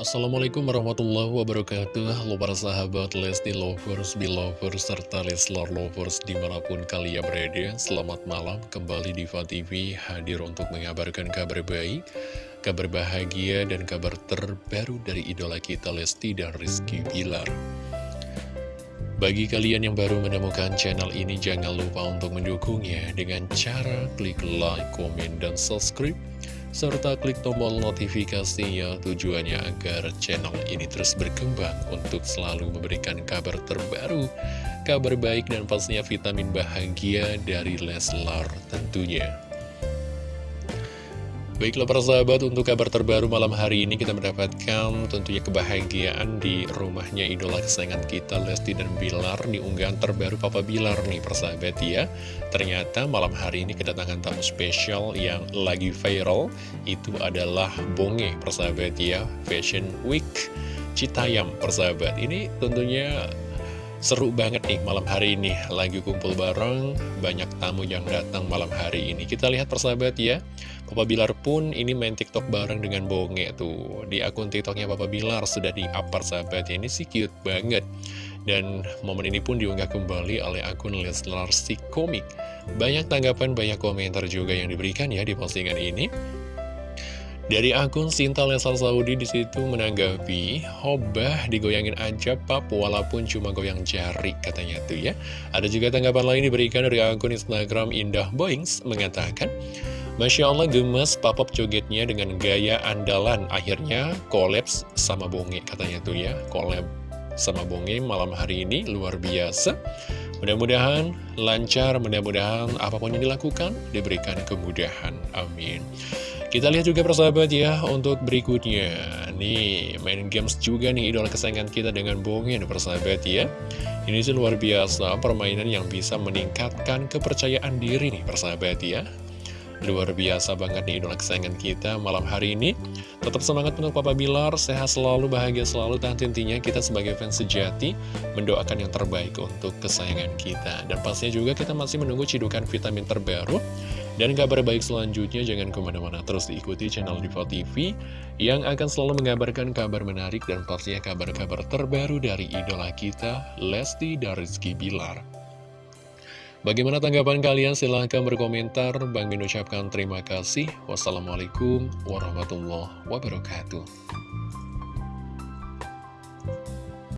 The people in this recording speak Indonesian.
Assalamualaikum warahmatullahi wabarakatuh. Halo para sahabat Lesti Lovers, Belovers, serta Leslar Lovers di mana pun kalian berada. Selamat malam kembali di TV hadir untuk mengabarkan kabar baik Kabar bahagia dan kabar terbaru dari idola kita Lesti dan Rizky Bilar. Bagi kalian yang baru menemukan channel ini, jangan lupa untuk mendukungnya dengan cara klik like, komen, dan subscribe serta klik tombol notifikasinya tujuannya agar channel ini terus berkembang untuk selalu memberikan kabar terbaru, kabar baik dan pastinya vitamin bahagia dari Leslar tentunya. Baiklah para sahabat, untuk kabar terbaru malam hari ini kita mendapatkan tentunya kebahagiaan di rumahnya idola kesayangan kita Lesti dan Bilar di unggahan terbaru Papa Bilar nih persahabat ya. Ternyata malam hari ini kedatangan tamu spesial yang lagi viral itu adalah Bonge persahabat ya, Fashion Week Citayam persahabat. Ini tentunya Seru banget nih malam hari ini. Lagi kumpul bareng Banyak tamu yang datang malam hari ini. Kita lihat persahabat ya. Papa Bilar pun ini main tiktok bareng dengan Bonge tuh. Di akun tiktoknya Papa Bilar sudah di-up persahabat Ini sih cute banget. Dan momen ini pun diunggah kembali oleh akun Leslar si Komik. Banyak tanggapan, banyak komentar juga yang diberikan ya di postingan ini dari akun Sinta Lesal Saudi di situ menanggapi, Hobah digoyangin aja pap walaupun cuma goyang jari katanya tuh ya. Ada juga tanggapan lain diberikan dari akun Instagram Indah Boings mengatakan, Masya Allah gemes papap jogetnya dengan gaya andalan. Akhirnya kolaps sama bonge katanya tuh ya. Kolab sama bonge malam hari ini luar biasa. Mudah-mudahan lancar, mudah-mudahan apa pun yang dilakukan diberikan kemudahan. Amin kita lihat juga persahabat ya untuk berikutnya. Nih main games juga nih idola kesayangan kita dengan Bongin persahabat ya. Ini sih luar biasa permainan yang bisa meningkatkan kepercayaan diri nih persahabat ya. Luar biasa banget nih idola kesayangan kita malam hari ini. Tetap semangat untuk Papa Bilar, sehat selalu, bahagia selalu Dan tentunya kita sebagai fans sejati mendoakan yang terbaik untuk kesayangan kita. Dan pastinya juga kita masih menunggu cidukan vitamin terbaru dan kabar baik selanjutnya jangan ke mana-mana terus diikuti channel Diva TV yang akan selalu mengabarkan kabar menarik dan pastinya kabar-kabar terbaru dari idola kita Lesti dan Bilar. Bagaimana tanggapan kalian? Silahkan berkomentar. Bang Min ucapkan terima kasih. Wassalamualaikum warahmatullahi wabarakatuh.